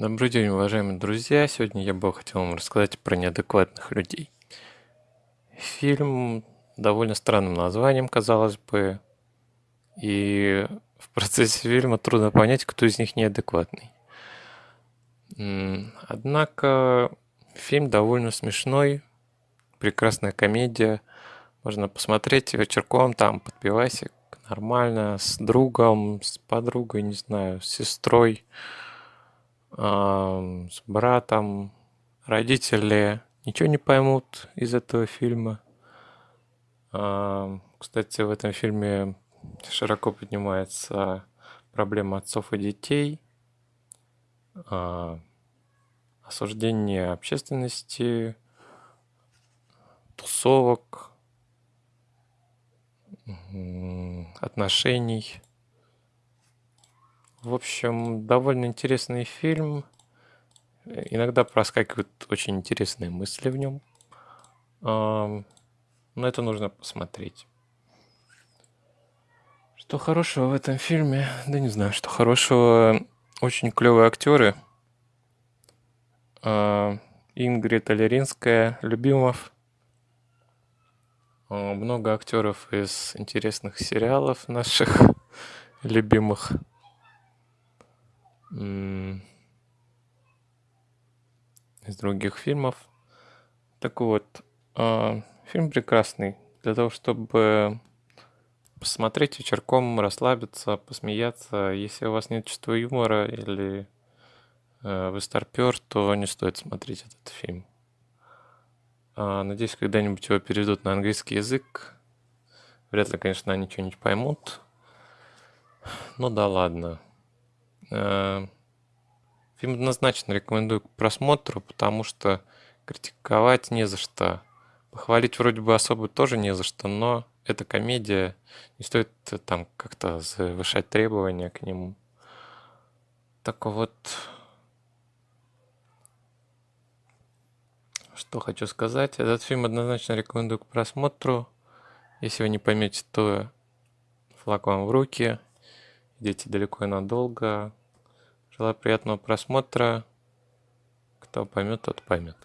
Добрый день, уважаемые друзья! Сегодня я бы хотел вам рассказать про неадекватных людей. Фильм довольно странным названием, казалось бы, и в процессе фильма трудно понять, кто из них неадекватный. Однако фильм довольно смешной, прекрасная комедия. Можно посмотреть вечерком там под пивасик, нормально, с другом, с подругой, не знаю, с сестрой с братом, родители ничего не поймут из этого фильма. Кстати, в этом фильме широко поднимается проблема отцов и детей, осуждение общественности, тусовок, отношений. В общем, довольно интересный фильм. Иногда проскакивают очень интересные мысли в нем. Но это нужно посмотреть. Что хорошего в этом фильме? Да не знаю, что хорошего. Очень клевые актеры. Ингрид Алеринская, Любимов. Много актеров из интересных сериалов наших любимых из других фильмов. Так вот, а, фильм прекрасный для того, чтобы посмотреть вечерком, расслабиться, посмеяться. Если у вас нет чувства юмора или э, вы старпер, то не стоит смотреть этот фильм. А, надеюсь, когда-нибудь его переведут на английский язык. Вряд ли, конечно, они что-нибудь поймут. Ну да ладно. Э, фильм однозначно рекомендую к просмотру, потому что критиковать не за что. Похвалить вроде бы особо тоже не за что, но это комедия, не стоит э, там как-то завышать требования к нему. Так вот, что хочу сказать. Этот фильм однозначно рекомендую к просмотру. Если вы не поймете, то флаг вам в руки. Идите далеко и надолго. Желаю приятного просмотра. Кто поймет, тот поймет.